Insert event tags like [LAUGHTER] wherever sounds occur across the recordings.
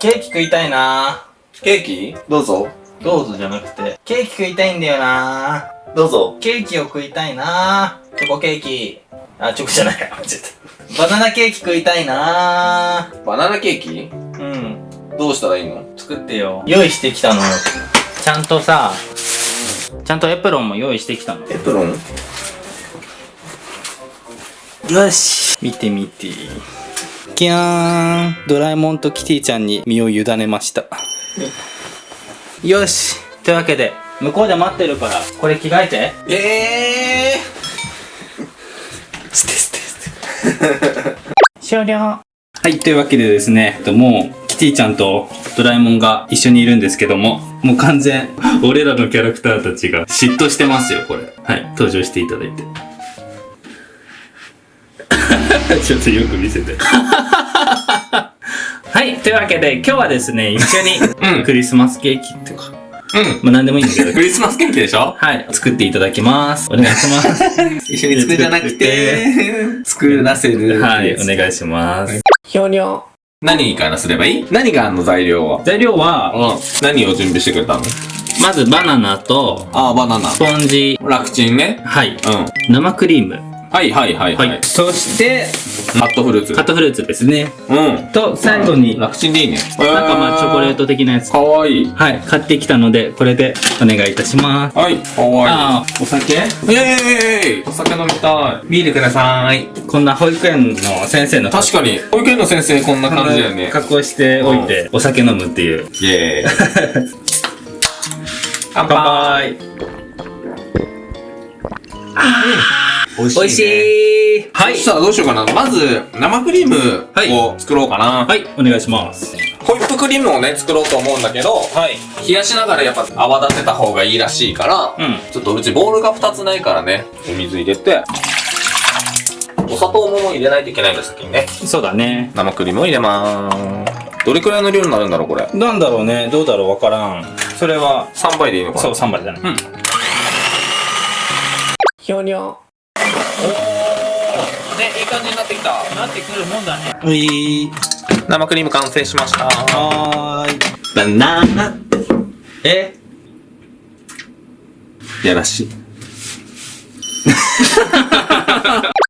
ケーキ食いたいなケーキ？どうぞ。どうぞじゃなくて、ケーキ食いたいんだよなどうぞ。ケーキを食いたいなチョコケーキ。あ、チョコじゃない。間違えた。バナナケーキ食いたいなバナナケーキ？うん。どうしたらいいの？作ってよ。用意してきたの。ちゃんとさ、ちゃんとエプロンも用意してきたの。エプロン？よし。見てみて。キャーン。ドラえもんとキティちゃんに身を委ねました。よし。というわけで、向こうで待ってるから、これ着替えて。ええ捨て捨て捨て。終了。はい、というわけでですね、えっともう、キティちゃんとドラえもんが一緒にいるんですけども、もう完全、俺らのキャラクターたちが嫉妬してますよ、これ。はい、登場していただいて。[LAUGHS] ちょっとよく見せて。[LAUGHS] はい、というわけで今日はですね、一緒に、うんクリスマスケーキとか、うん。まあ何でもいいんだけどク、リスマスケーキでしょ？はい、作っていただきます。お願いします。[LAUGHS] 一緒に作るじゃなくて、作らせる。はい、お願いします。ひょにょ。何からすればいい？何があんの材料は。材料は、うん。何を準備してくれたの？まずバナナと、ああ、バナナ。スポンジ、楽ちんね。はい、うん。生クリーム、はいはいはいは、はいい。そして、カットフルーツカッ。トフルーツですね。うん。と、最後に、なん楽ちんでいいね。かまあチョコレート的なやつ。かわいい。はい、買ってきたので、これでお願いいたします。はい、かわいい。ああ、お酒？イェーイお酒飲みたい。ビールください。こんな保育園の先生の確かに、保育園の先生こんな感じだよね。格好しておいて、お酒飲むっていう。イェーイ。乾乾杯美味美味しいはい。そしたらどうしようかな。まず、生クリームを作ろうかな。はい、お願いします。ホイップクリームをね、作ろうと思うんだけど、はい。冷やしながらやっぱ泡立てた方がいいらしいから、うん。ちょっとうちボールが2つないからね、お水入れて、お砂糖も入れないといけないんだ、先にね。そうだね。生クリームを入れまーす。どれくらいの量になるんだろう、これ。なんだろうね、どうだろう、わからん。それは、3倍でいいのかなそう、3杯だね。うん。ひょにょ。おー。ね、いい感じになってきた。なってくるもんだね。うい生クリーム完成しました。はーい。バナナ。え？やらしい。[LAUGHS]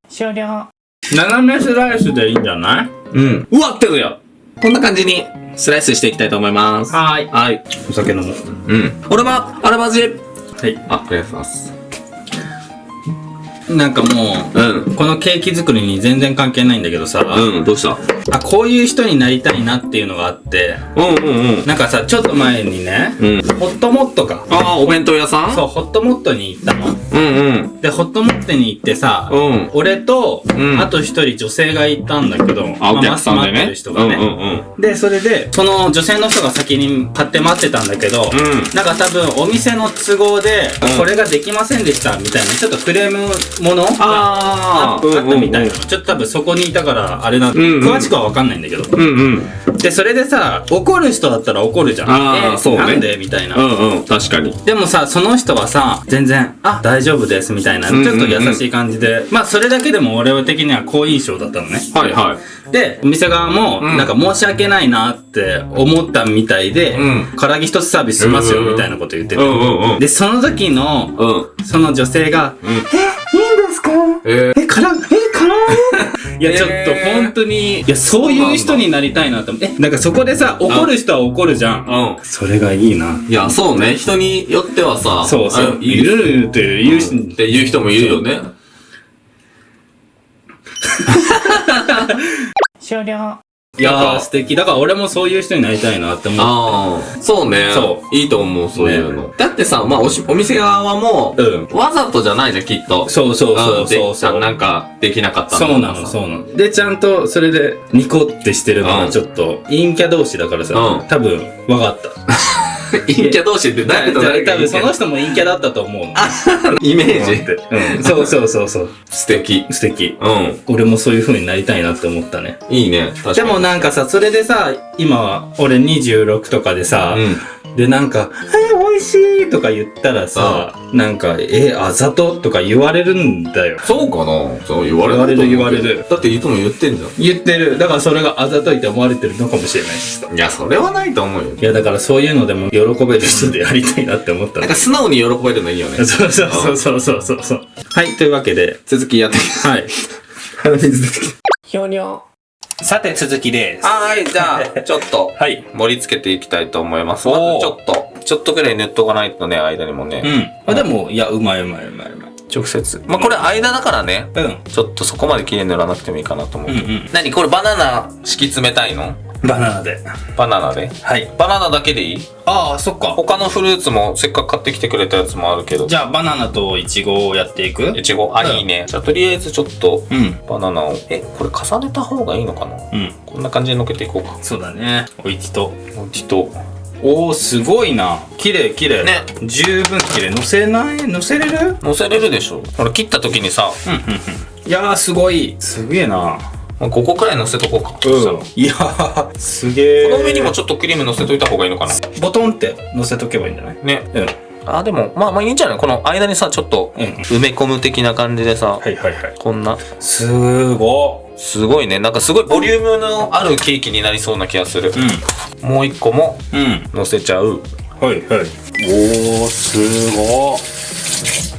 終了。斜めスライスでいいんじゃない？うん。うわってるよこんな感じにスライスしていきたいと思います。はーい。はい。お酒飲もう。うん。俺は、あらまじ。はい。あ、ありがとうございます。なんかもうん。う、このケーキ作りに全然関係ないんだけどさ、うん、どうした？あ、こういう人になりたいなっていうのがあって、うんうんうん。なんかさ、ちょっと前にね、うん。ホットモットか。ああ、お弁当屋さん？そう、ホットモットに行ったの。うんうん。で、ホットモットに行ってさ、うん。俺と、うんあと一人女性がいたんだけど、あ、お客さんでね。人がね、うんうんうん。で、それで、その女性の人が先に買って待ってたんだけど、うんなんか多分お店の都合で、うんこれができませんでしたみたいな、ちょっとクレームものがああーあったみたいな、うんちょっと多分そこにいたから、あれな、んうん詳しくはわかんないんだけど。うんうん。で、それでさ、怒る人だったら怒るじゃん。えあーそうねなんで？みたいな。うんうん。確かに。でもさ、その人はさ、全然、あ、大丈夫です、みたいな、ちうんうんうんょっと優しい感じで、まあ、それだけでも俺的には好印象だったのね。はいはい。で、お店側も、うんなんか申し訳ないなって思ったみたいで、うん唐揚げ一つサービスしますよ、うんうんうんみたいなこと言ってて。うんうんうん。で、その時の、うん。その女性が、うん。え、いいんですか？ええ、から、え、から？[LAUGHS] いや、ちょっとえー本当に、いや、そういう人になりたいなと思って。え、なんかそこでさ、怒る人は怒るじゃん。うん。それがいいな。いや、そうね。人によってはさ、そうそう。あいるって言うし、って言う人もいるよね。[LAUGHS] 終了。いやー、素敵。だから俺もそういう人になりたいなって思って。ああ、そうね。。そういいと思う、そういうの。だってさ、まあおし、お店側も、うん。わざとじゃないじゃん、きっと。そうそうそうそうでそう。なんか、できなかったそうなの、そうなの。で、ちゃんと、それで、ニコってしてるのうんが、ちょっと、陰キャ同士だからさ、うん多分、わかった。[LAUGHS] 陰キャ同士って誰と誰が多分その人も陰キャだったと思うの。イメージうん。そうそうそうそう。素敵。素敵。うん。俺もそういう風になりたいなって思ったね。いいね。確かに。でもなんかさ、それでさ、今、俺26とかでさ、うん。でなんか、えー、美味しいとか言ったらさ、なんか、えー、あざととか言われるんだよ。そうかな？そう言われ言われる言われるだっていつも言ってんじゃ言ってる。だからそれがあざといって思われてるのかもしれないしさ。ん。いや、それはないと思うよ。いや、だからそういうのでも喜べる人でやりたいなって思ったのなんか。素直に喜べるのいいよね。そ [LAUGHS] うそうそうそうそうそうそう。はい、というわけで、続きやってはい。鼻水出てきひょにょ。さて、続きです。た。はい、じゃあ、[LAUGHS] ちょっと、はい。盛り付けていきたいと思います。おまーずちょっと、ちょっとぐらい塗っとかないとね、間にもね。うん。あ、でも、いや、うまいうまいうまいうまい。直接。まあ、これ間だからね、うん。ちょっとそこまで綺麗に塗らなくてもいいかなと思う。うんうん。何これバナナ敷き詰めたいの？バナナで。バナナで？はい。バナナだけでいい？ああ、そっか。他のフルーツもせっかく買ってきてくれたやつもあるけど。じゃあ、バナナとイチゴをやっていく？いちご、あ、うんいいね。じゃあとりあえずちょっと、うん。バナナを、え、これ重ねた方がいいのかな？うん。こんな感じでのけていこうか。そうだね。おいちと。もう一度。おー、すごいな。綺麗綺麗。ね。十分綺麗。乗せない？乗せれる？乗せれるでしょほら、切った時にさ、うんうんうん。いやー、すごい。すげえな。まあ、5個くらい乗せとこうか。うん。いやー、すげえ。この上にもちょっとクリーム乗せといた方がいいのかなボトンって乗せとけばいいんじゃない？ね。うん。あ、でも、まあまあいいんじゃない？この間にさ、ちょっと、うん。埋め込む的な感じでさ、はいはいはい。こんな、すごすごいね。なんかすごいボリュームのあるケーキになりそうな気がする。うもう一個もん。うん。乗せちゃう。はいはい。おー、すご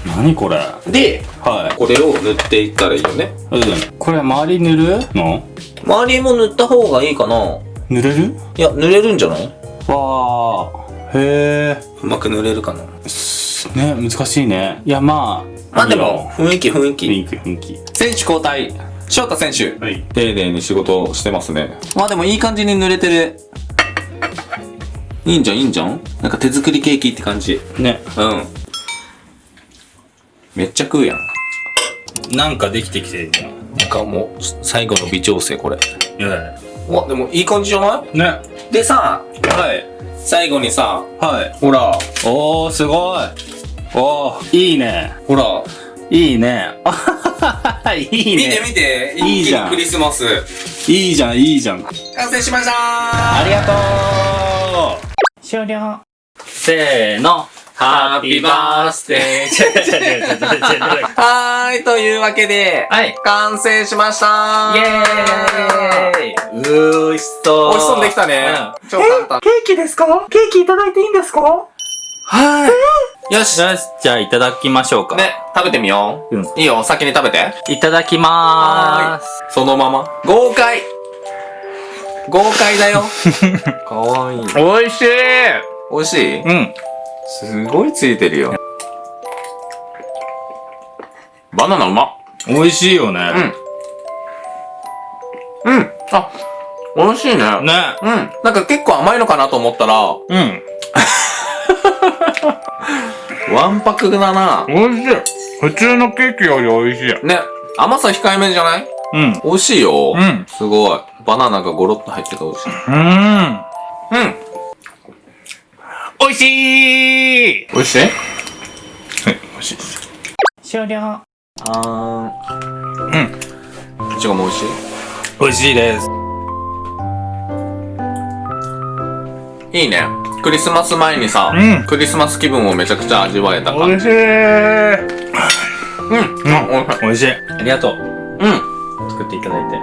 何これ？はで、い。これを塗っていったらいいよね。うん。これ周り塗る？の？周りも塗った方がいいかな塗れる？いや、塗れるんじゃない？わー。へうまく塗れるかなー。ね、難しいね。いや、まあ。まあでも、雰囲気雰囲気。雰囲気雰囲気。選手交代。翔太選手。はい。丁寧に仕事をしてますね。まあでもいい感じに塗れてる。いいんじゃん、いいんじゃん？なんか手作りケーキって感じ。ね。うん。めっちゃ食うやん。なんかできてきてるじゃん。なんかもう、最後の微調整これ。いやわ、でもいい感じじゃない？ね。でさ、はい。最後にさ、はい。ほら、おー、すごい。おー、いいね。ほら、いいね。[LAUGHS] いい見てね。見て、いいじゃんクリスマス。いいじゃん、いいじゃん。完成しましたありがとう終了せーの。ハッピーバースデーはーい、というわけで、はい。完成しましたイエーイうー、美味しそう。美味しそうにできたね。超簡単。ケーキですか？ケーキいただいていいんですか？はい。よし。よし、じゃあいただきましょうか。ね、食べてみよう。うんいいよ、先に食べて。いただきまーす。そのまま。豪快豪快だよ。[LAUGHS] かわいい。美味しい美味しい？うん。すごいついてるよ。バナナうまっ。美味しいよね。うん。うん。あ、美味しいね。ね。うん。なんか結構甘いのかなと思ったら、うん。わんぱくだな。美味しい。普通のケーキより美味しい。ね。甘さ控えめじゃない？うん。美味しいよ。うん。すごい。バナナがゴロッと入ってて美味しい。うーん。うん。美味しい美味しい？はい、美味しいです。終了。あー。うん。いちごも美味しい？美味しいです。いいね。クリスマス前にさ、うんクリスマス気分をめちゃくちゃ味わえた感じ。美味しい。うん。あ、美味しい。美味しい。ありがとう。うん。作っていただいて。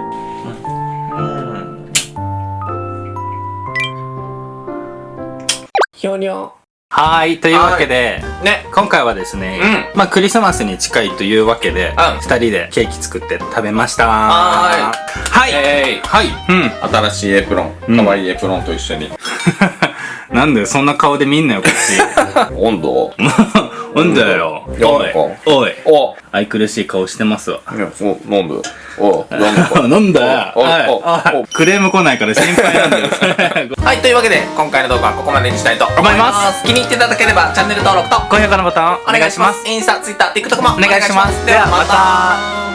ひょにょ。はい、というわけで、ね。今回はですね、うまあクリスマスに近いというわけで、うん二人でケーキ作って食べました。ははい。えい。はい。うん。新しいエプロン。うん可愛いエプロンと一緒に。[LAUGHS] なんだよ、そんな顔で見んなよ、こっち。[LAUGHS] 温度 [LAUGHS] なんだよ。おい。おい。お愛くるしい顔してますわ。いや、お、飲んで？お、飲んで。[LAUGHS] なんだよ。おいおはいクレーム来ないから心配なんだよ。[LAUGHS] はい、というわけで、今回の動画はここまでにしたいと思います。気に入っていただければ、チャンネル登録と、高評価のボタンお願いします。。インスタ、ツイッター、TikTok もお願いしますではまた。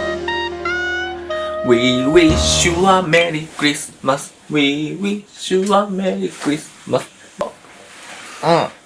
We wish you a Merry Christmas. We wish you a Merry Christmas. うん。